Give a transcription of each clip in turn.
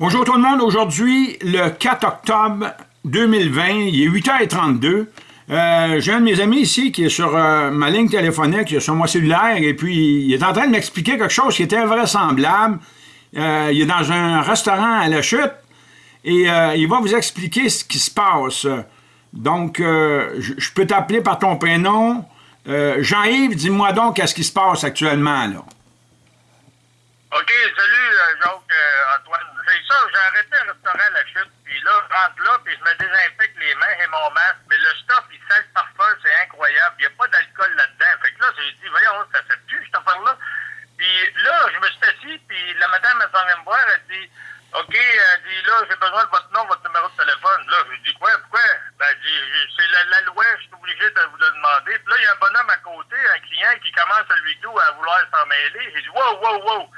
Bonjour tout le monde. Aujourd'hui, le 4 octobre 2020, il est 8h32. Euh, J'ai un de mes amis ici qui est sur euh, ma ligne téléphonique, sur mon cellulaire, et puis il est en train de m'expliquer quelque chose qui était invraisemblable. Euh, il est dans un restaurant à la chute, et il va vous expliquer ce qui se passe. Donc, je, peux t'appeler par ton prénom. Jean-Yves, dis-moi donc qu'est-ce qui se passe actuellement, là? OK, salut, Jacques. J'ai arrêté un restaurant à la chute, puis là, je rentre là, puis je me désinfecte les mains et mon masque, mais le stuff, il sent le parfum, c'est incroyable. Il n'y a pas d'alcool là-dedans. Fait que là, j'ai dit, voyons, ça fait plus, cette affaire-là. Puis là, je me suis assis, puis la madame, elle s'en vient me voir, elle dit, OK, elle dit, là, j'ai besoin de votre nom, votre numéro de téléphone. Là, je dis, quoi, pourquoi? Ben, elle dit, c'est la, la loi, je suis obligé de vous le demander. Puis là, il y a un bonhomme à côté, un client qui commence à lui tout à vouloir s'en mêler. J'ai dit, wow, wow, wow.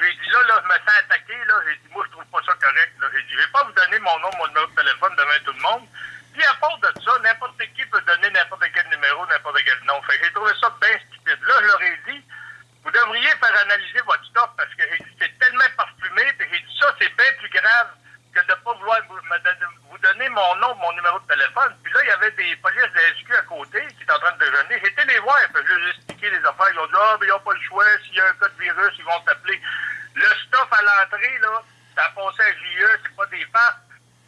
J'ai dit, là, là, je me sens attaqué, là. J'ai dit, moi, je trouve pas ça correct, là. J'ai dit, je vais pas vous donner mon nom, mon numéro de téléphone devant tout le monde. Puis, à part de ça, n'importe qui peut donner n'importe quel numéro, n'importe quel nom. Fait j'ai trouvé ça bien stupide. Là, je leur ai dit, vous devriez faire analyser votre stock parce que c'est tellement parfumé. Puis j'ai dit, ça, c'est bien plus grave que de pas vouloir vous, donner- mon nom, mon numéro de téléphone. Puis là, il y avait des polices de SQ à côté qui étaient en train de déjeuner. Été les voir, puis je leur ai expliqué les affaires. Ils ont dit, ah, ben, ils n'ont pas le choix. S'il y a un cas de virus, ils vont t'appeler. Le stuff à l'entrée, là, ça passé à JE, c'est pas des farces.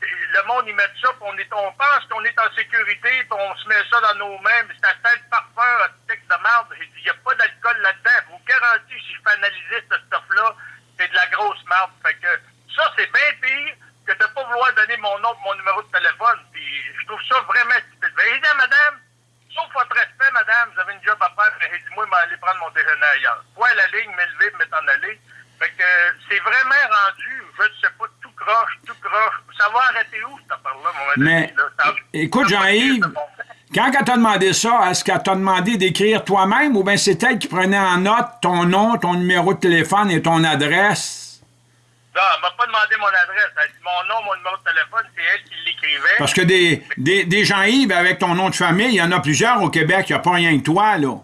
Le monde, ils mettent ça, puis on, est, on pense qu'on est en sécurité, puis on se met ça dans nos mains, mais ça sent le parfum, un stick de merde. J'ai dit, il n'y a pas d'alcool là-dedans. Je vous garantis, si je fais analyser ce stuff-là, c'est de la grosse merde. Fait que ça, c'est bien pire que de pas vouloir donner mon nom mon numéro de téléphone. Puis je trouve ça vraiment stupide. À madame, sauf votre respect, madame, vous avez une job à faire, mais j'ai dit, moi, je vais aller prendre mon déjeuner ailleurs. Quoi, la ligne, m'élever, me m'en aller. Fait que euh, c'est vraiment rendu, je ne sais pas, tout croche, tout croche. Ça va arrêter où, cette affaire-là, mon Mais, ami, là? Ça- écoute, Jean-Yves. Quand elle t'a demandé ça, est-ce qu'elle t'a demandé d'écrire toi-même ou bien c'est elle qui prenait en note ton nom, ton numéro de téléphone et ton adresse? Non, elle m'a pas demandé mon adresse. Elle a dit mon nom, mon numéro de téléphone, c'est elle qui l'écrivait. Parce que des, des, des Jean-Yves avec ton nom de famille, il y en a plusieurs au Québec, il n'y a pas rien que toi, là.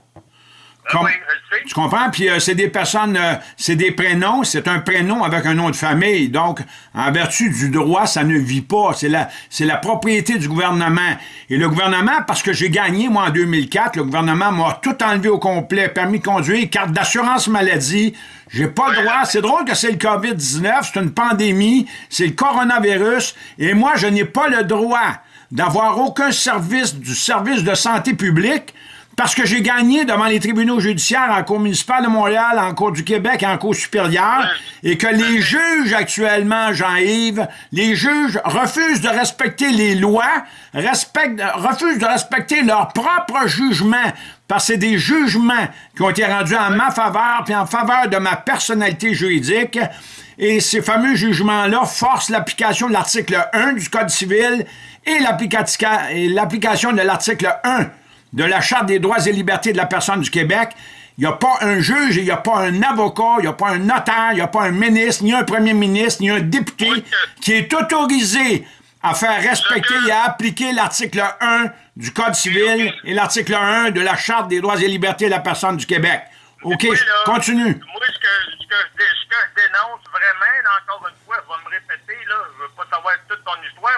Ah oui, je sais. Tu comprends? Puis euh, c'est des personnes, euh, c'est des prénoms, c'est un prénom avec un nom de famille. Donc, en vertu du droit, ça ne vit pas. C'est la, c'est la propriété du gouvernement. Et le gouvernement, parce que j'ai gagné, moi, en 2004, le gouvernement m'a tout enlevé au complet. Permis de conduire, carte d'assurance maladie. J'ai pas le droit. C'est drôle que c'est le COVID-19, c'est une pandémie, c'est le coronavirus. Et moi, je n'ai pas le droit d'avoir aucun service du service de santé publique parce que j'ai gagné devant les tribunaux judiciaires en Cour municipale de Montréal, en Cour du Québec en Cour supérieure, et que les juges actuellement, Jean-Yves, les juges refusent de respecter les lois, respectent, refusent de respecter leur propre jugement, parce que c'est des jugements qui ont été rendus en ma faveur, puis en faveur de ma personnalité juridique, et ces fameux jugements-là forcent l'application de l'article 1 du Code civil et l'application de l'article 1 de la Charte des droits et libertés de la personne du Québec. Il n'y a pas un juge, il n'y a pas un avocat, il n'y a pas un notaire, il n'y a pas un ministre, ni un premier ministre, ni un député qui est autorisé à faire respecter et à appliquer l'article 1 du Code civil et l'article 1 de la Charte des droits et libertés de la personne du Québec. OK, là, continue. Moi, ce que, ce, que je, dé- ce que je dénonce vraiment, là, encore une fois, je vais me répéter, là, je veux pas savoir toute ton histoire,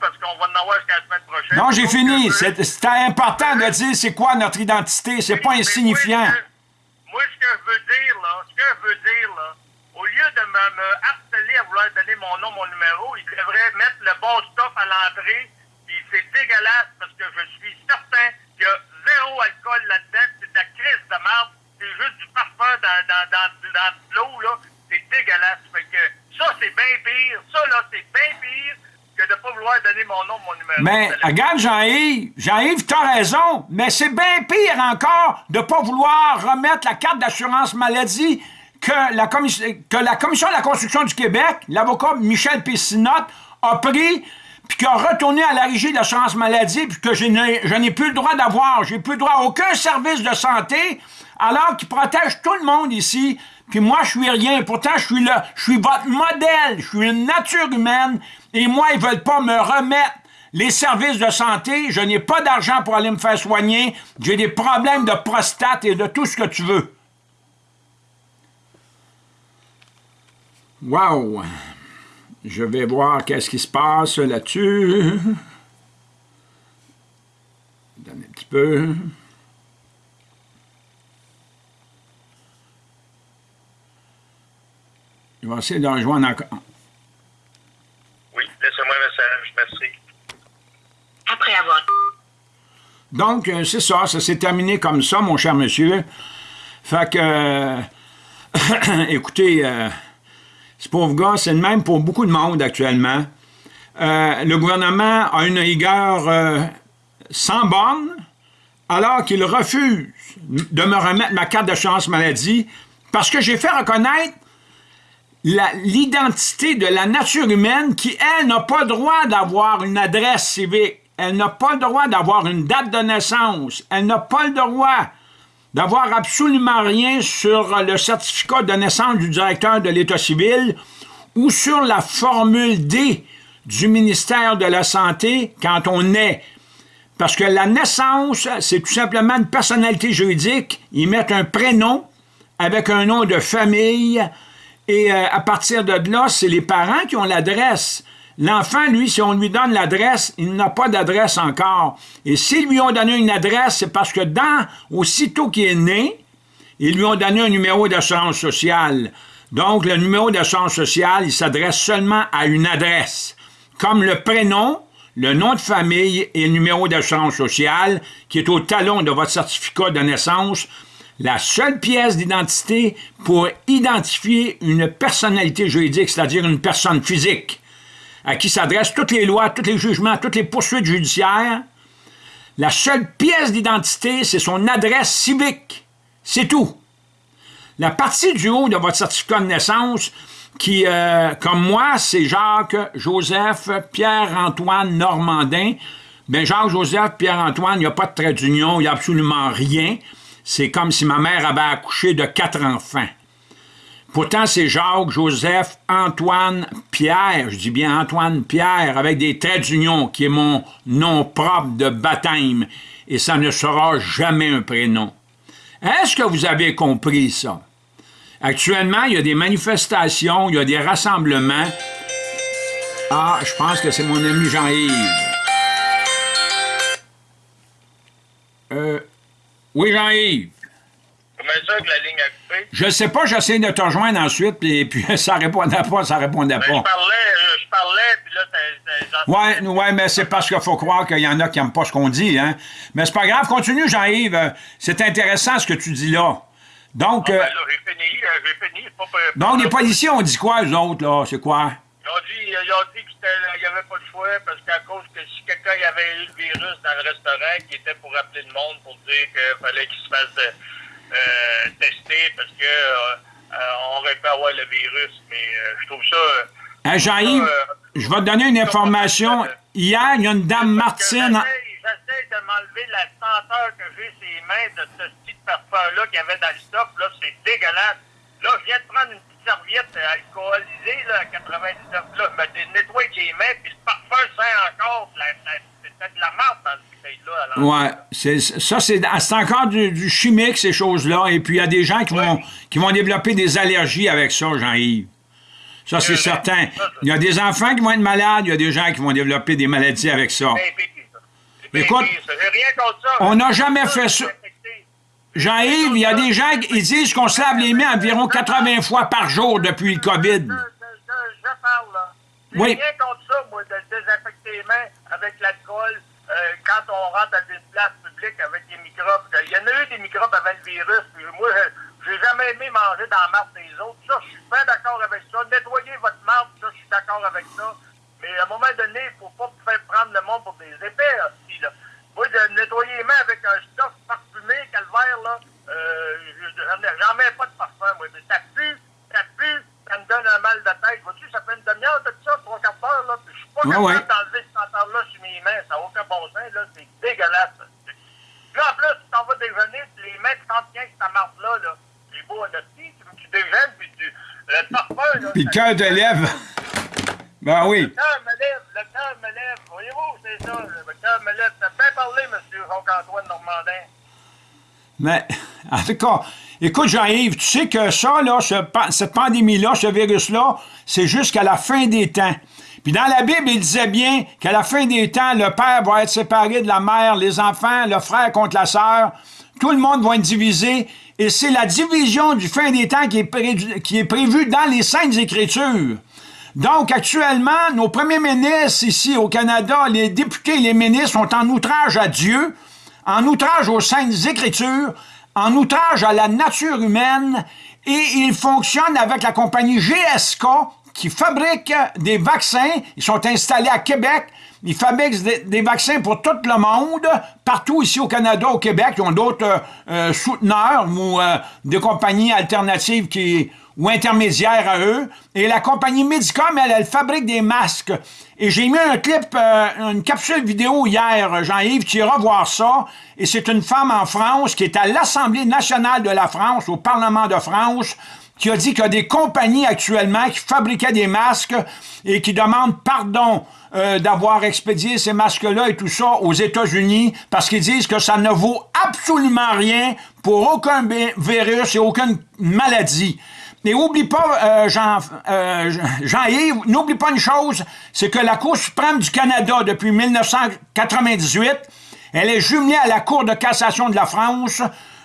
parce qu'on va en avoir jusqu'à la semaine prochaine. Non, j'ai fini. C'était important de dire c'est quoi notre identité. C'est pas insignifiant. Moi, ce que- moi, ce que je veux dire, là, ce que je veux dire, là, au lieu de me, me harceler à vouloir donner mon nom, mon numéro, il devrait mettre le bon stuff à l'entrée, puis c'est dégueulasse parce que je suis certain qu'il y a zéro alcool là-dedans, c'est de la crise de merde, c'est juste du parfum dans, dans, dans, dans de l'eau, là, c'est dégueulasse. Fait que ça, c'est bien pire, ça, là, c'est bien pire que de pas vouloir donner mon nom, mon numéro. Mais téléphone. regarde, Jean-Yves, Jean-Yves, t'as raison, mais c'est bien pire encore de pas vouloir remettre la carte d'assurance maladie que la, commission, de la construction du Québec, l'avocat Michel Pessinotte, a pris puis qui a retourné à la régie de l'assurance maladie, puis que je n'ai je n'ai plus le droit d'avoir, j'ai plus le droit à aucun service de santé, alors qu'il protège tout le monde ici, puis moi, je suis rien. Pourtant, je suis là, je suis votre modèle, je suis une nature humaine, et moi, ils veulent pas me remettre les services de santé, je n'ai pas d'argent pour aller me faire soigner, j'ai des problèmes de prostate et de tout ce que tu veux. Wow! Je vais voir qu'est-ce qui se passe là-dessus. Donne un petit peu. Je vais essayer de rejoindre encore. Oui, laissez-moi un message, merci. Donc, euh, c'est ça, ça s'est terminé comme ça, mon cher monsieur. Fait que, euh, écoutez, euh, ce pauvre gars, c'est le même pour beaucoup de monde actuellement. Le gouvernement a une rigueur sans borne, alors qu'il refuse de me remettre ma carte de chance maladie parce que j'ai fait reconnaître l'identité de la nature humaine qui, elle, n'a pas le droit d'avoir une adresse civique. Elle n'a pas le droit d'avoir une date de naissance. Elle n'a pas le droit d'avoir absolument rien sur le certificat de naissance du directeur de l'État civil ou sur la formule D du ministère de la Santé quand on naît. Parce que la naissance, c'est tout simplement une personnalité juridique. Ils mettent un prénom avec un nom de famille et euh, à partir de là, c'est les parents qui ont l'adresse. L'enfant, lui, si on lui donne l'adresse, il n'a pas d'adresse encore. Et s'ils lui ont donné une adresse, c'est parce que dans, aussitôt qu'il est né, ils lui ont donné un numéro d'assurance sociale. Donc, le numéro d'assurance sociale, il s'adresse seulement à une adresse, comme le prénom, le nom de famille et le numéro d'assurance sociale, qui est au talon de votre certificat de naissance, la seule pièce d'identité pour identifier une personnalité juridique, c'est-à-dire une personne physique, à qui s'adressent toutes les lois, tous les jugements, toutes les poursuites judiciaires. La seule pièce d'identité, c'est son adresse civique. C'est tout. La partie du haut de votre certificat de naissance, qui, euh, comme moi, c'est Jacques, Joseph, Pierre-Antoine Normandin. Ben Jacques, Joseph, Pierre-Antoine, il n'y a pas de trait d'union, il n'y a absolument rien. C'est comme si ma mère avait accouché de quatre enfants. Pourtant, c'est Jacques, Joseph, Antoine, Pierre, je dis bien Antoine Pierre, avec des traits d'union, qui est mon nom propre de baptême, et ça ne sera jamais un prénom. Est-ce que vous avez compris ça? Actuellement, il y a des manifestations, il y a des rassemblements. Ah, je pense que c'est mon ami Jean-Yves. Euh, oui, Jean-Yves. Comment ça? Je sais pas, j'essaie de te rejoindre ensuite, puis, puis ça répondait pas, ça répondait Ben, je pas. parlais, euh, je parlais, puis là, t'as- Ouais, ouais, mais c'est parce qu'il faut croire qu'il y en a qui n'aiment pas ce qu'on dit, hein. Mais c'est pas grave, continue, Jean-Yves. Euh, C'est intéressant ce que tu dis là. Donc, Ben, euh, là, j'ai fini, j'ai fini. c'est Pas, pas- donc les policiers ont dit quoi, eux autres, là? C'est quoi? Ils ont dit, ils ont dit qu'il n'y avait pas de choix parce qu'à cause que si quelqu'un y avait eu le virus dans le restaurant, qui était pour appeler le monde pour dire qu'il fallait qu'il se fasse tester parce que euh, euh, on aurait pu avoir le virus. Mais euh, je trouve ça. euh, Hein, Jean-Yves, euh, je vais te donner une information. Hier, il y a une dame Martine... J'essaie de m'enlever la senteur que j'ai sur les mains de ce petit parfum-là qu'il y avait dans le stock. Là, c'est dégueulasse. Là, je viens de prendre une petite serviette euh, alcoolisée là, à 99. Là, je me nettoie les mains, puis le parfum sent encore. C'était de la marde dans cette bouteille-là. à l'envers. Ouais, c'est, ça, c'est, c'est encore du, du chimique, ces choses-là. Et puis, il y a des gens qui, vont, qui vont développer des allergies avec ça, Jean-Yves. Ça, c'est Euh, certain. ça, ça. Il y a des enfants qui vont être malades, il y a des gens qui vont développer des maladies avec ça. C'est. C'est Écoute, on n'a jamais fait ça. Jean-Yves, il y a des gens qui disent qu'on se lave les mains environ 80 fois par jour depuis le COVID. Je, parle, là. Oui. rien contre ça, moi, de désinfecter les mains avec l'alcool euh, quand on rentre à des places publiques avec des microbes. Il y en a eu des microbes avant le virus. Moi, je- j'ai jamais aimé manger dans la marde des autres. Ça, je suis bien d'accord avec ça. Nettoyer votre marde, ça, je suis d'accord avec ça. Mais à un moment donné, il ne faut pas faire prendre le monde pour des épais, aussi, là. Moi, de nettoyer les mains avec un stuff parfumé, calvaire, là, euh, je- j'en mets pas de parfum, moi. Mais ça pue, ça pue, ça me donne un mal de tête. Vois-tu, ça fait une demi-heure de ça, trois quarts d'heure, là, puis je suis pas Ouais, capable ouais. d'enlever cette senteur-là sur mes mains. Ça n'a aucun bon sens, là. C'est dégueulasse. ça. Puis là, en plus, tu t'en vas déjeuner, puis les mains, tu sentent bien que ta marde-là, là. C'est beau, en hostie, tu, tu déjeunes, puis tu... Le parfum, là... Puis le cœur te lève. Ben oui. le cœur me lève, le cœur me lève. Voyez-vous, c'est ça, le cœur me lève. T'as bien parlé, M. Jacques-Antoine Normandin. Mais, en tout cas, Écoute, Jean-Yves, tu sais que ça, là, ce cette pandémie-là, ce virus-là, c'est jusqu'à la fin des temps. Puis dans la Bible, il disait bien qu'à la fin des temps, le père va être séparé de la mère, les enfants, le frère contre la sœur. Tout le monde va être divisé. Et c'est la division du fin des temps qui est, qui est prévue dans les Saintes Écritures. Donc, actuellement, nos premiers ministres ici au Canada, les députés et les ministres sont en outrage à Dieu, en outrage aux Saintes Écritures, en outrage à la nature humaine, et ils fonctionnent avec la compagnie GSK qui fabrique des vaccins. Ils sont installés à Québec. Ils fabriquent des, vaccins pour tout le monde, partout ici au Canada, au Québec. Ils ont d'autres euh, euh, souteneurs ou euh, des compagnies alternatives qui, ou intermédiaires à eux. Et la compagnie Medicom, elle, elle fabrique des masques. Et j'ai mis un clip, euh, une capsule vidéo hier, Jean-Yves, tu iras voir ça. Et c'est une femme en France qui est à l'Assemblée nationale de la France, au Parlement de France, qui a dit qu'il y a des compagnies actuellement qui fabriquaient des masques et qui demandent pardon euh, d'avoir expédié ces masques-là et tout ça aux États-Unis parce qu'ils disent que ça ne vaut absolument rien pour aucun virus et aucune maladie. Et oublie pas, euh, euh, Jean-Yves, n'oublie pas une chose, c'est que la Cour suprême du Canada, depuis 1998, elle est jumelée à la Cour de cassation de la France.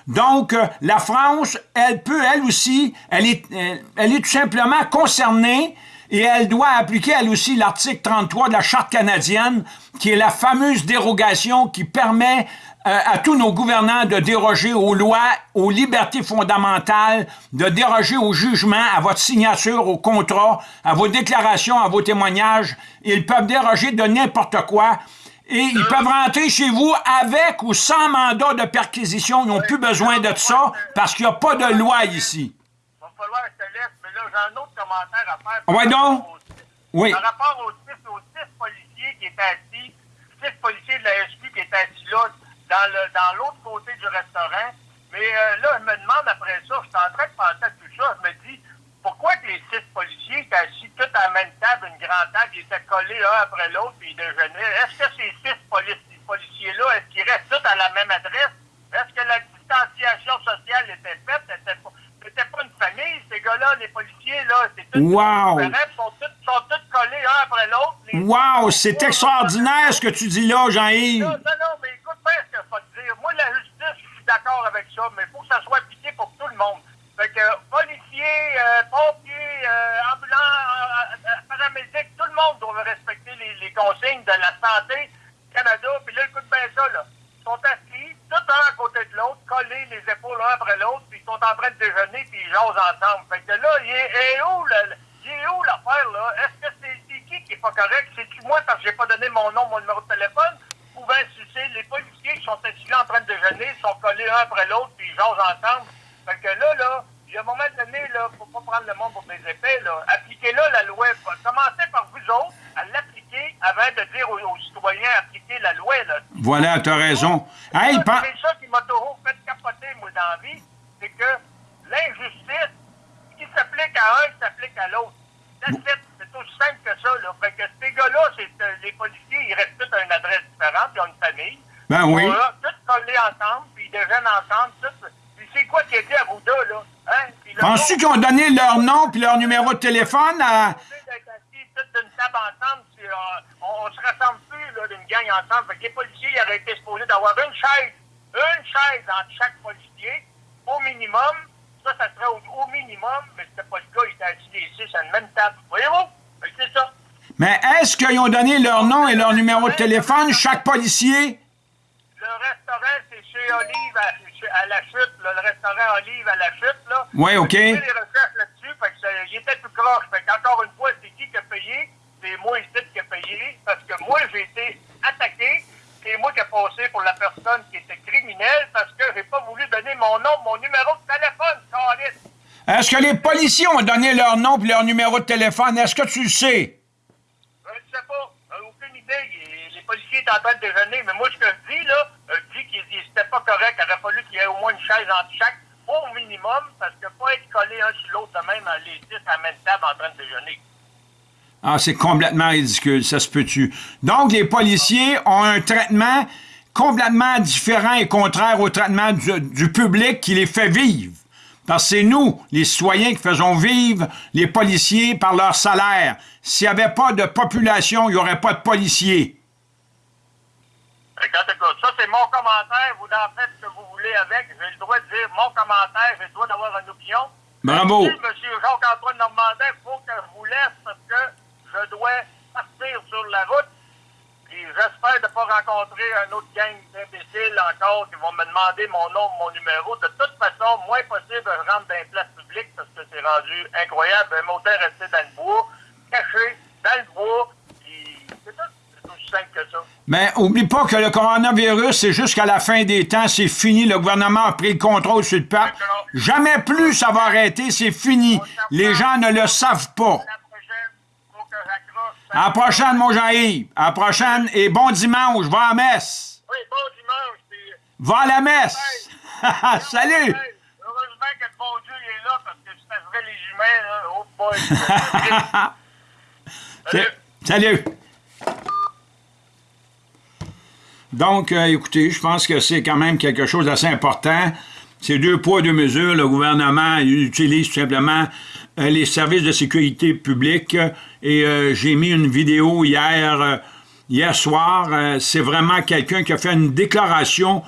Donc, euh, la France, elle peut, elle aussi, elle est, elle, elle est tout simplement concernée et elle doit appliquer, elle aussi, l'article 33 de la Charte canadienne, qui est la fameuse dérogation qui permet euh, à tous nos gouvernants de déroger aux lois, aux libertés fondamentales, de déroger au jugement, à votre signature, au contrat, à vos déclarations, à vos témoignages. Ils peuvent déroger de n'importe quoi. Et ils peuvent rentrer chez vous avec ou sans mandat de perquisition. Ils n'ont plus besoin de ça parce qu'il n'y a pas de loi ici. Il va falloir que je te laisse, mais là, j'ai un autre commentaire à faire. Par donc? Oui. Par rapport aux six, aux six policiers qui étaient assis, six policiers de la SQ qui étaient assis là, dans l'autre côté du restaurant. Mais euh, là, je me demande après ça, je suis en train de penser à tout ça, je me dis, pourquoi que les six policiers étaient assis tous à la même table, une grande table, ils étaient collés un après l'autre, puis ils déjeunaient. Est-ce que ces six polici- policiers-là, est-ce qu'ils restent tous à la même adresse? Est-ce que la distanciation sociale était faite? C'était pas, c'était pas une famille, ces gars-là, les policiers, là, c'est tous Wow. ils sont tous, sont tous collés un après l'autre. Wow, c'est extraordinaire ce que tu dis là, Jean-Yves. non, non, non, mais écoute bien ce que je vais te dire. Moi, la justice, je suis d'accord avec ça, mais il faut que ça soit appliqué pour tout le monde. Fait que policiers, euh, pompiers, euh, ambulants, euh, paramédics, tout le monde doit respecter les, consignes de la santé Canada. Puis là, écoute bien ça, là. Ils sont assis, tout un à côté de l'autre, collés les épaules l'un après l'autre, puis ils sont en train de déjeuner, puis ils jasent ensemble. Fait que là, il est, où, où l'affaire, là? Est-ce que c'est qui qui est pas correct? C'est-tu moi parce que j'ai pas donné mon nom, mon numéro de téléphone? Ou bien c'est les policiers qui sont assis là en train de déjeuner, ils sont collés un après l'autre, puis ils jasent ensemble? Fait que là, là, il y a un moment donné, là, faut pas prendre le monde pour des épées, là. Appliquez-là la loi. Commencez par vous autres à l'appliquer avant de dire aux, aux citoyens appliquer la loi, là. Voilà, t'as raison. Hey, C'est ça qui m'a toujours fait capoter, moi, dans la vie. C'est que l'injustice, ce qui s'applique à un, s'applique à l'autre. C'est aussi simple que ça, là. Fait que ces gars-là, c'est, euh, les policiers, ils restent tous à une adresse différente, ils ont une famille. Ben oui. Ils sont là, tous collés ensemble, puis ils déjeunent ensemble, tous. Quoi qui a dit à deux, là? Hein? Penses-tu qu'ils ont donné leur nom puis leur numéro de téléphone à... d'une table ensemble, euh, on, on se rassemble plus là, d'une gang ensemble. Fait que les policiers ils auraient été supposés d'avoir une chaise, une chaise entre chaque policier, au minimum. Ça, ça serait au, au minimum, mais c'était pas le cas, ils étaient assis les six à une même table. Voyez-vous? C'est ça. Mais est-ce qu'ils ont donné leur nom et leur numéro de téléphone, chaque policier? Le restaurant, c'est chez Olive à, à la chute, là, le restaurant Olive à la chute, là. Ouais, OK. J'ai fait des recherches là-dessus, fait que ça, il était tout croche. Fait qu'encore une fois, c'est qui qui a payé? C'est moi ici qui a payé, parce que moi, j'ai été attaqué. C'est moi qui ai passé pour la personne qui était criminelle, parce que j'ai pas voulu donner mon nom, mon numéro de téléphone. Est-ce que les policiers ont donné leur nom et leur numéro de téléphone? Est-ce que tu le sais? Euh, Je sais pas, euh, aucune idée. Les, les policiers étaient en train de déjeuner, mais moi, ce que je dis, là, euh, je dis qu'il qu'il- c'était pas correct. Il aurait fallu qu'il y ait au moins une chaise entre chaque, au minimum, parce que pas être collés un sur l'autre même, les six à la même table en train de déjeuner. Ah, c'est complètement ridicule, ça se peut-tu? Donc, les policiers ont un traitement complètement différent et contraire au traitement du, du public qui les fait vivre. Parce que c'est nous, les citoyens, qui faisons vivre les policiers par leur salaire. S'il n'y avait pas de population, il n'y aurait pas de policiers. Ça, c'est mon commentaire. Vous en faites ce que vous avec. J'ai le droit de dire mon commentaire. J'ai le droit d'avoir une opinion. Bravo. Si M. Jacques-Antoine Normandin, il faut que je vous laisse parce que je dois partir sur la route. Puis j'espère de ne pas rencontrer un autre gang d'imbéciles encore qui vont me demander mon nom, mon numéro. De toute façon, moins possible, je rentre dans les places publiques parce que c'est rendu incroyable. Un moteur resté dans le bois, caché dans le bois. Puis c'est tout. Aussi simple que ça. Mais oublie pas que le coronavirus, c'est jusqu'à la fin des temps, c'est fini. Le gouvernement a pris le contrôle sur le peuple. Jamais plus ça va arrêter, c'est fini. Les gens ne le savent pas. À la prochaine, mon Jean-Yves. À la prochaine et bon dimanche. Va à la messe. Oui, bon dimanche. Puis... Va à la messe. Salut. Heureusement que le bon Dieu il est là parce que si ça serait les humains, là, oh boy. Salut. Salut. Donc, euh, écoutez, je pense que c'est quand même quelque chose d'assez important. C'est deux poids, deux mesures. Le gouvernement utilise tout simplement euh, les services de sécurité publique. Et euh, j'ai mis une vidéo hier, hier soir. C'est vraiment quelqu'un qui a fait une déclaration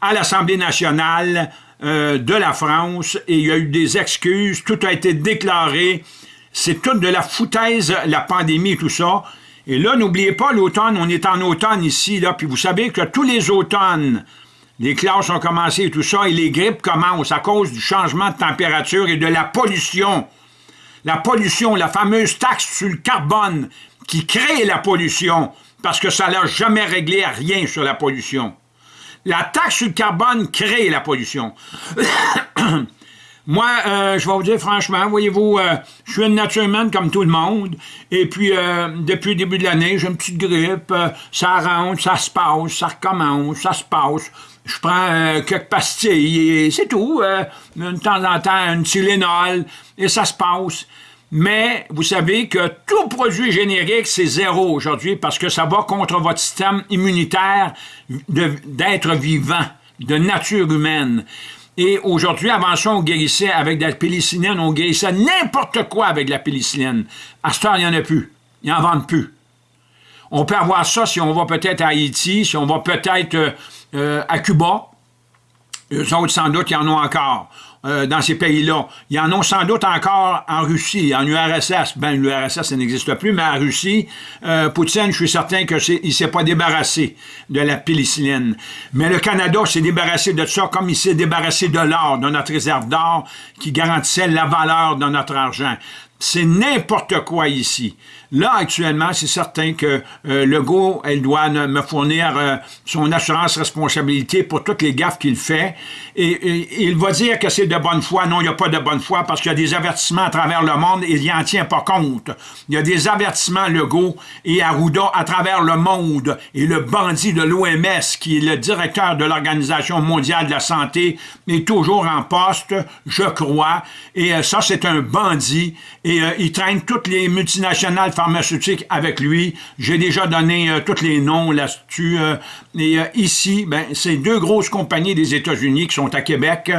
à l'Assemblée nationale de la France et il y a eu des excuses. Tout a été déclaré. C'est toute de la foutaise, la pandémie et tout ça. Et là, n'oubliez pas, l'automne, on est en automne ici, là, puis vous savez que tous les automnes, les classes ont commencé et tout ça, et les grippes commencent à cause du changement de température et de la pollution. La pollution, la fameuse taxe sur le carbone qui crée la pollution, parce que ça n'a jamais réglé à rien sur la pollution. La taxe sur le carbone crée la pollution. Moi, euh, je vais vous dire franchement, voyez-vous, euh, je suis une nature humaine comme tout le monde, et puis euh, depuis le début de l'année, j'ai une petite grippe, euh, ça rentre, ça se passe, ça recommence, ça se passe. Je prends euh, quelques pastilles, et c'est tout, euh, de temps en temps, une Tylenol, et ça se passe. Mais vous savez que tout produit générique, c'est zéro aujourd'hui parce que ça va contre votre système immunitaire d'être vivant, de nature humaine. Et aujourd'hui, avant ça, on guérissait avec de la pénicilline, on guérissait n'importe quoi avec de la pénicilline. À ce temps, il n'y en a plus. Ils n'en vendent plus. On peut avoir ça si on va peut-être à Haïti, si on va peut-être euh, euh, à Cuba. Eux autres, sans doute, ils en ont encore euh, dans ces pays-là. Ils en ont sans doute encore en Russie, en URSS. Ben, l'URSS, ça n'existe plus, mais en Russie, euh, Poutine, je suis certain qu'il ne s'est pas débarrassé de la pénicilline. Mais le Canada s'est débarrassé de ça comme il s'est débarrassé de l'or, de notre réserve d'or qui garantissait la valeur de notre argent. C'est n'importe quoi ici. Là, actuellement, c'est certain que euh, Legault, elle doit me fournir euh, son assurance responsabilité pour toutes les gaffes qu'il fait. Et, il va dire que c'est de bonne foi. Non, il n'y a pas de bonne foi parce qu'il y a des avertissements à travers le monde et il n'y en tient pas compte. Il y a des avertissements Legault et Arruda à travers le monde. Et le bandit de l'OMS, qui est le directeur de l'Organisation mondiale de la santé, est toujours en poste, je crois. Et euh, ça, c'est un bandit. Euh, il traîne toutes les multinationales pharmaceutiques avec lui. J'ai déjà donné euh, tous les noms là-dessus. et euh, ici, ben, c'est deux grosses compagnies des États-Unis qui sont à Québec.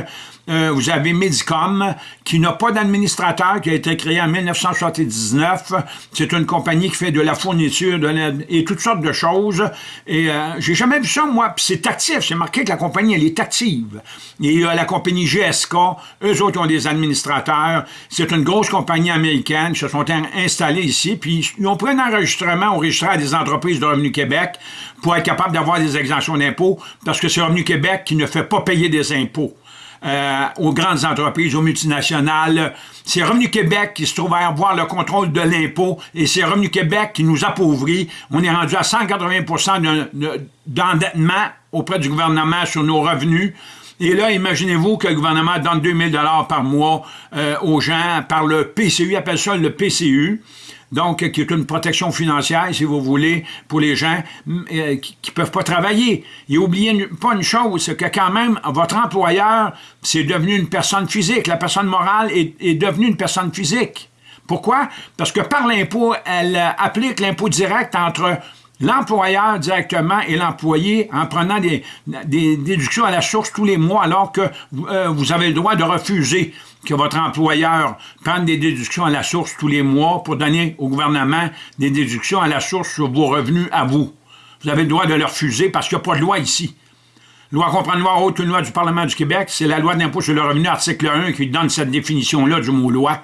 Euh, vous avez Medicom, qui n'a pas d'administrateur, qui a été créé en 1979. C'est une compagnie qui fait de la fourniture de et toutes sortes de choses. Et euh, j'ai jamais vu ça, moi. Puis c'est actif. C'est marqué que la compagnie, elle est active. Et il y a la compagnie GSK. Eux autres ont des administrateurs. C'est une grosse compagnie américaine. Ils se sont in- installés ici. Puis ils ont pris un enregistrement au registraire des entreprises de Revenu Québec pour être capable d'avoir des exemptions d'impôts parce que c'est Revenu Québec qui ne fait pas payer des impôts euh, aux grandes entreprises, aux multinationales. C'est Revenu Québec qui se trouve à avoir le contrôle de l'impôt et c'est Revenu Québec qui nous appauvrit. On est rendu à 180 de- de- d'endettement auprès du gouvernement sur nos revenus. Et là, imaginez-vous que le gouvernement donne 2000 dollars par mois euh, aux gens par le PCU, ils appellent ça le PCU donc qui est une protection financière, si vous voulez, pour les gens mm, euh, qui ne peuvent pas travailler. Et oubliez pas une chose, c'est que quand même, votre employeur, c'est devenu une personne physique. La personne morale est, est devenue une personne physique. Pourquoi? Parce que par l'impôt, elle euh, applique l'impôt direct entre l'employeur directement et l'employé en prenant des, déductions à la source tous les mois alors que euh, vous avez le droit de refuser que votre employeur prenne des déductions à la source tous les mois pour donner au gouvernement des déductions à la source sur vos revenus à vous. Vous avez le droit de le refuser parce qu'il n'y a pas de loi ici. Loi comprendre loi autre qu'une loi du Parlement du Québec, c'est la loi d'impôt sur le revenu, article 1, qui donne cette définition-là du mot loi.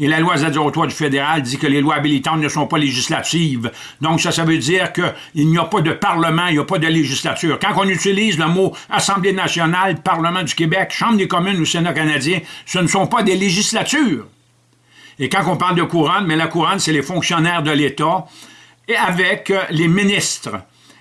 Et la loi ZO3 du fédéral dit que les lois habilitantes ne sont pas législatives. Donc, ça, ça veut dire qu'il n'y a pas de Parlement, il n'y a pas de législature. Quand on utilise le mot Assemblée nationale, Parlement du Québec, Chambre des communes ou Sénat canadien, ce ne sont pas des législatures. Et quand on parle de couronne, mais la couronne, c'est les fonctionnaires de l'État et avec les ministres.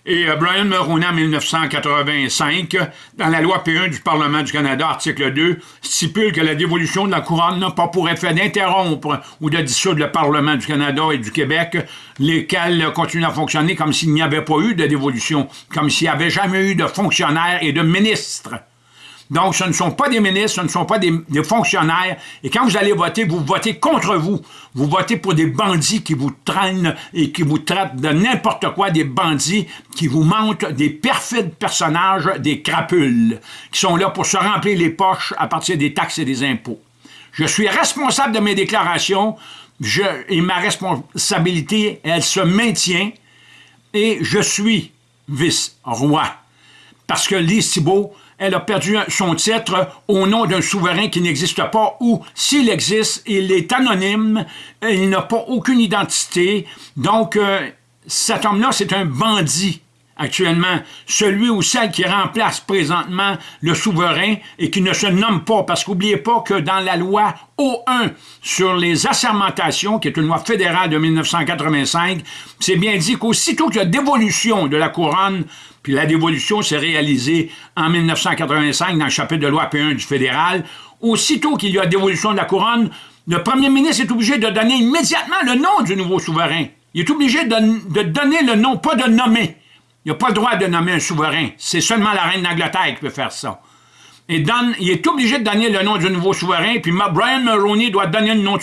Et euh, Brian Mulroney, en 1985, dans la loi P1 du Parlement du Canada, article 2, stipule que la dévolution de la couronne n'a pas pour effet d'interrompre ou de dissoudre le Parlement du Canada et du Québec, lesquels continuent à fonctionner comme s'il n'y avait pas eu de dévolution, comme s'il n'y avait jamais eu de fonctionnaires et de ministres. Donc, ce ne sont pas des ministres, ce ne sont pas des, fonctionnaires. Et quand vous allez voter, vous votez contre vous. Vous votez pour des bandits qui vous traînent et qui vous traitent de n'importe quoi, des bandits qui vous mentent, des perfides personnages, des crapules, qui sont là pour se remplir les poches à partir des taxes et des impôts. Je suis responsable de mes déclarations je, et ma responsabilité, elle se maintient et je suis vice-roi. Parce que Lise Thibault, elle a perdu son titre au nom d'un souverain qui n'existe pas ou, s'il existe, il est anonyme, il n'a pas aucune identité. Donc, euh, cet homme-là, c'est un bandit actuellement, celui ou celle qui remplace présentement le souverain et qui ne se nomme pas, parce qu'oubliez pas que dans la loi O1 sur les assermentations, qui est une loi fédérale de 1985, c'est bien dit qu'aussitôt qu'il y a dévolution de la couronne, puis la dévolution s'est réalisée en 1985 dans le chapitre de loi P1 du fédéral, aussitôt qu'il y a dévolution de la couronne, le premier ministre est obligé de donner immédiatement le nom du nouveau souverain. Il est obligé de, de donner le nom, pas de nommer. Il n'a pas le droit de nommer un souverain. C'est seulement la reine d'Angleterre qui peut faire ça. Et il est obligé de donner le nom du nouveau souverain, puis Brian Mulroney doit donner le nom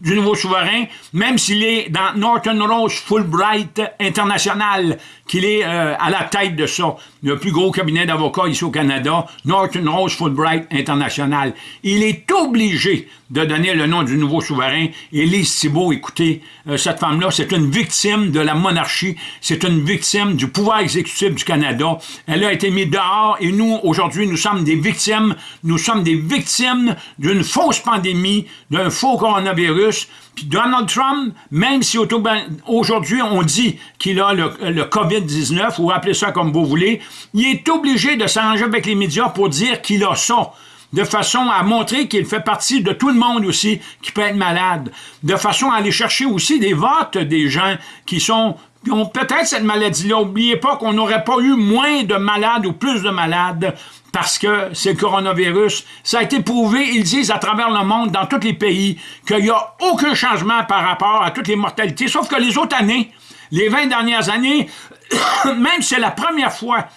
du nouveau souverain, même s'il est dans Norton Rose Fulbright International, qu'il est euh, à la tête de ça, le plus gros cabinet d'avocats ici au Canada, Norton Rose Fulbright International. Il est obligé de donner le nom du nouveau souverain. Et Lise Thibault, écoutez, euh, cette femme-là, c'est une victime de la monarchie, c'est une victime du pouvoir exécutif du Canada. Elle a été mise dehors et nous, aujourd'hui, nous sommes des victimes, nous sommes des victimes d'une fausse pandémie, d'un faux coronavirus. Puis Donald Trump, même si aujourd'hui on dit qu'il a le, le COVID-19, ou appelez ça comme vous voulez, il est obligé de s'arranger avec les médias pour dire qu'il a ça de façon à montrer qu'il fait partie de tout le monde aussi qui peut être malade, de façon à aller chercher aussi des votes des gens qui sont qui ont peut-être cette maladie-là. N'oubliez pas qu'on n'aurait pas eu moins de malades ou plus de malades parce que c'est le coronavirus. Ça a été prouvé, ils disent à travers le monde, dans tous les pays, qu'il n'y a aucun changement par rapport à toutes les mortalités, sauf que les autres années, les 20 dernières années, même c'est la première fois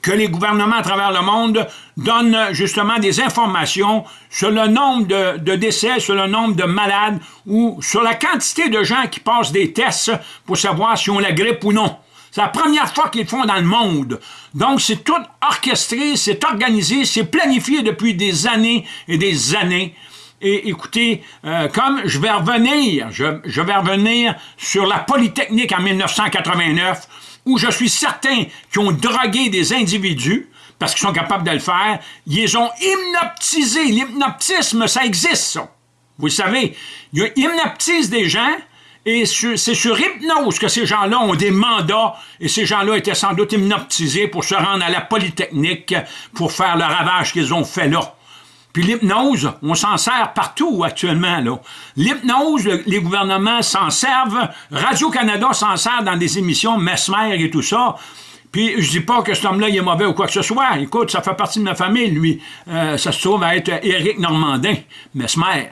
que les gouvernements à travers le monde donnent justement des informations sur le nombre de, décès, sur le nombre de malades ou sur la quantité de gens qui passent des tests pour savoir si on la grippe ou non. C'est la première fois qu'ils font dans le monde. Donc, c'est tout orchestré, c'est organisé, c'est planifié depuis des années et des années. Et écoutez, euh, comme je vais revenir, je, vais revenir sur la Polytechnique en 1989, où je suis certain qu'ils ont drogué des individus, parce qu'ils sont capables de le faire, ils ont hypnotisé. L'hypnotisme, ça existe, ça. Vous savez, ils hypnotisent des gens, et c'est sur hypnose que ces gens-là ont des mandats, et ces gens-là étaient sans doute hypnotisés pour se rendre à la Polytechnique, pour faire le ravage qu'ils ont fait là. Puis l'hypnose, on s'en sert partout actuellement. L'hypnose, les gouvernements s'en servent. Radio-Canada s'en sert dans des émissions Mesmer et tout ça. Puis je dis pas que cet homme-là est mauvais ou quoi que ce soit. Écoute, ça fait partie de ma famille, lui. Euh, ça se trouve à être Éric Normandin, Mesmer.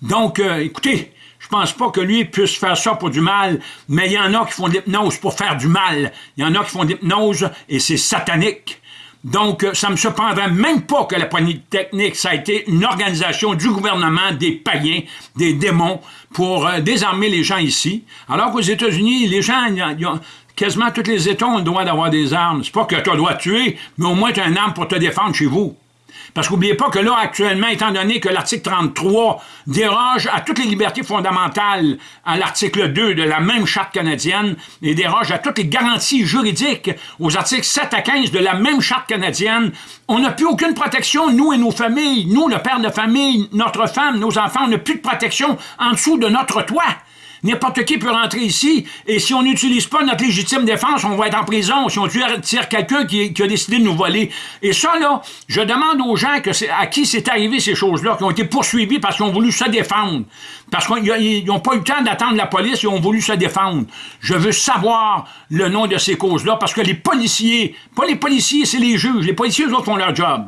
Donc, euh, écoutez, je pense pas que lui puisse faire ça pour du mal, mais il y en a qui font de l'hypnose pour faire du mal. Il y en a qui font de l'hypnose et c'est satanique. Donc, ça me surprendrait même pas que la Polytechnique, ça a été une organisation du gouvernement, des païens, des démons, pour euh, désarmer les gens ici. Alors qu'aux États-Unis, les gens, quasiment tous les États ont le droit d'avoir des armes. C'est pas que tu as tuer, mais au moins tu as une arme pour te défendre chez vous. Parce qu'oubliez pas que là, actuellement, étant donné que l'article 33 déroge à toutes les libertés fondamentales à l'article 2 de la même charte canadienne et déroge à toutes les garanties juridiques aux articles 7 à 15 de la même charte canadienne, on n'a plus aucune protection, nous et nos familles, nous, le père de famille, notre femme, nos enfants, on n'a plus de protection en dessous de notre toit. N'importe qui peut rentrer ici, et si on n'utilise pas notre légitime défense, on va être en prison si on tire quelqu'un qui, a décidé de nous voler. Et ça, là, je demande aux gens à qui c'est arrivé ces choses-là, qui ont été poursuivis parce qu'ils ont voulu se défendre. Parce qu'ils n'ont pas eu le temps d'attendre la police, ils ont voulu se défendre. Je veux savoir le nom de ces causes-là, parce que les policiers, pas les policiers, c'est les juges. Les policiers, eux autres, font leur job.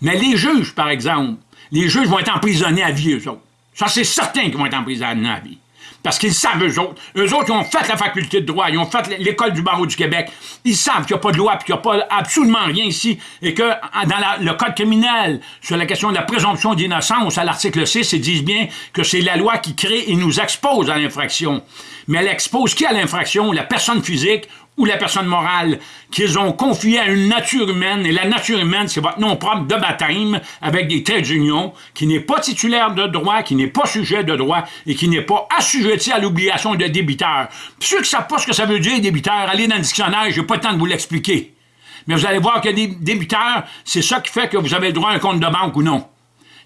Mais les juges, par exemple, les juges vont être emprisonnés à vie, eux autres. Ça, c'est certain qu'ils vont être emprisonnés à vie. Parce qu'ils savent, eux autres. Eux autres, ils ont fait la faculté de droit, ils ont fait l'école du barreau du Québec. Ils savent qu'il n'y a pas de loi, puis qu'il n'y a pas absolument rien ici, et que dans le code criminel, sur la question de la présomption d'innocence, à l'article 6, ils disent bien que c'est la loi qui crée et nous expose à l'infraction. Mais elle expose qui à l'infraction? La personne physique ou la personne morale qu'ils ont confié à une nature humaine, et la nature humaine, c'est votre nom propre de baptême, avec des traits d'union, qui n'est pas titulaire de droit, qui n'est pas sujet de droit, et qui n'est pas assujetti à l'obligation de débiteur. Puis ceux qui ne savent pas ce que ça veut dire, débiteur, allez dans le dictionnaire, j'ai pas le temps de vous l'expliquer. Mais vous allez voir que des débiteurs, c'est ça qui fait que vous avez le droit à un compte de banque ou non.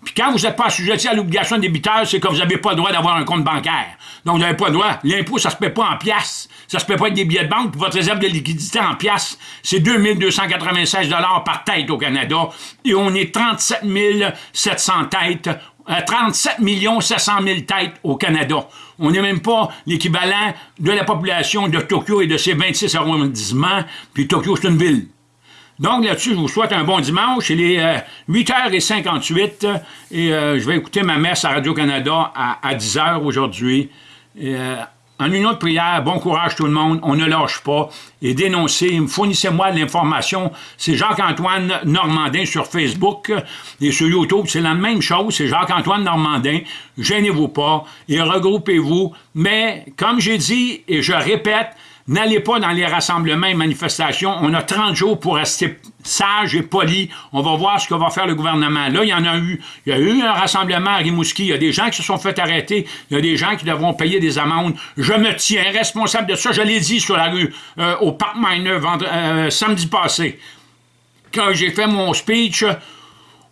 Puis quand vous n'êtes pas assujetti à l'obligation de débiteur, c'est que vous n'avez pas le droit d'avoir un compte bancaire. Donc, vous n'avez pas le droit. L'impôt, ça se paie pas en pièces. Ça se paie pas avec des billets de banque. Votre réserve de liquidité en pièces, c'est 2296 par tête au Canada. Et on est 37 700 têtes 37 700 000 têtes au Canada. On n'est même pas l'équivalent de la population de Tokyo et de ses 26 arrondissements, puis Tokyo, c'est une ville. Donc là-dessus, je vous souhaite un bon dimanche. Il est 8h58 euh, et euh, je vais écouter ma messe à Radio-Canada à, 10h aujourd'hui. Euh, en une autre prière, bon courage tout le monde, on ne lâche pas et dénoncez, fournissez-moi l'information. C'est Jacques-Antoine Normandin sur Facebook et sur YouTube, c'est la même chose, c'est Jacques-Antoine Normandin. Gênez-vous pas et regroupez-vous. Mais comme j'ai dit et je répète, N'allez pas dans les rassemblements et manifestations. On a 30 jours pour rester sage et poli. On va voir ce que va faire le gouvernement. Là, il y en a eu. Il y a eu un rassemblement à Rimouski. Il y a des gens qui se sont fait arrêter. Il y a des gens qui devront payer des amendes. Je me tiens responsable de ça. Je l'ai dit sur la rue euh, au Parc Miner euh, samedi passé. Quand j'ai fait mon speech,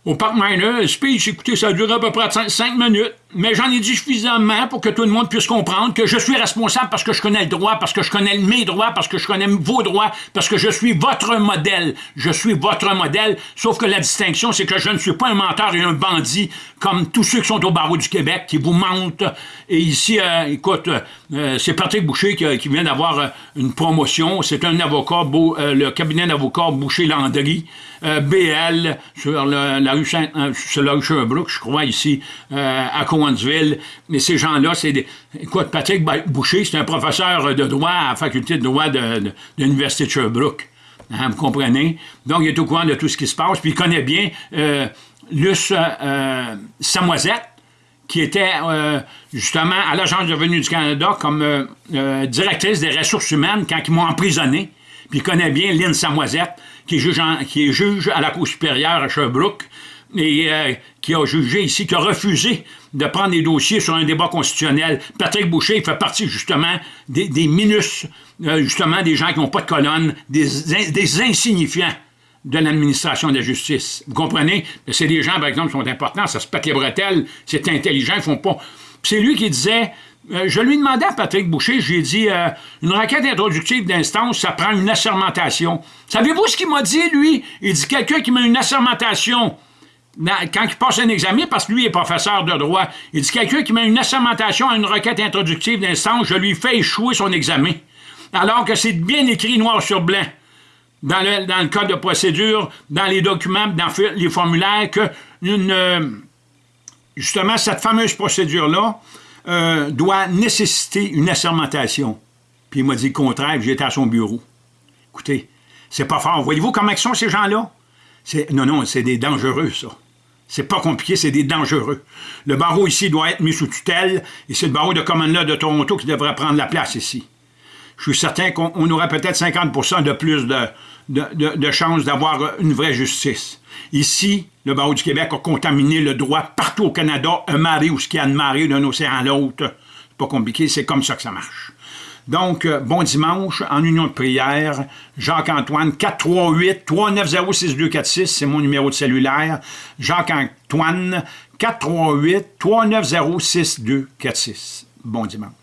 au Parc Miner, le speech, écoutez, ça a duré à peu près 5 minutes, mais j'en ai dit suffisamment pour que tout le monde puisse comprendre que je suis responsable parce que je connais le droit, parce que je connais mes droits, parce que je connais vos droits, parce que je suis votre modèle. Je suis votre modèle, sauf que la distinction, c'est que je ne suis pas un menteur et un bandit comme tous ceux qui sont au barreau du Québec, qui vous mentent. Et ici, euh, écoute, euh, c'est Patrick Boucher qui, vient d'avoir euh, une promotion. C'est un avocat, le cabinet d'avocats Boucher-Landry, BL, sur la rue Saint, sur Sherbrooke, je crois, ici, à Mais ces gens-là, c'est des... Écoute, Patrick Boucher, c'est un professeur de droit à la faculté de droit de, l'Université de Sherbrooke. Hein, vous comprenez? Donc, il est au courant de tout ce qui se passe, puis il connaît bien Luce euh, Samoisette, qui était euh, justement à l'Agence de revenus du Canada comme euh, directrice des ressources humaines quand ils m'ont emprisonné. Puis il connaît bien Lynn Samoisette, qui est, juge qui est juge à la Cour supérieure à Sherbrooke, et qui a jugé ici, qui a refusé de prendre des dossiers sur un débat constitutionnel. Patrick Boucher il fait partie justement des, des minus, justement des gens qui n'ont pas de colonne, des, des insignifiants de l'administration de la justice. Vous comprenez? C'est des gens, par exemple, qui sont importants, ça se pète les bretelles, c'est intelligent, ils font pas... C'est lui qui disait, euh, je lui demandais à Patrick Boucher, j'ai dit, euh, une requête introductive d'instance, ça prend une assermentation. Savez-vous ce qu'il m'a dit, lui? Il dit, quelqu'un qui met une assermentation quand il passe un examen, parce que lui est professeur de droit, il dit, quelqu'un qui met une assermentation à une requête introductive d'instance, je lui fais échouer son examen. Alors que c'est bien écrit noir sur blanc dans le, code de procédure, dans les documents, dans les formulaires, que euh, justement, cette fameuse procédure-là euh, doit nécessiter une assermentation. Puis il m'a dit le contraire, j'étais à son bureau. Écoutez, c'est pas fort. Voyez-vous comment sont ces gens-là? Non, non, c'est des dangereux, ça. C'est pas compliqué, c'est des dangereux. Le barreau ici doit être mis sous tutelle, et c'est le barreau de Common Law de Toronto qui devrait prendre la place ici. Je suis certain qu'on aurait peut-être 50 de plus de, chances d'avoir une vraie justice. Ici, le barreau du Québec a contaminé le droit partout au Canada, un marée ou ce qu'il y a de marée d'un océan à l'autre. C'est pas compliqué, c'est comme ça que ça marche. Donc, euh, bon dimanche, en union de prière, Jacques-Antoine, 438-390-6246, c'est mon numéro de cellulaire. Jacques-Antoine, 438-390-6246. Bon dimanche.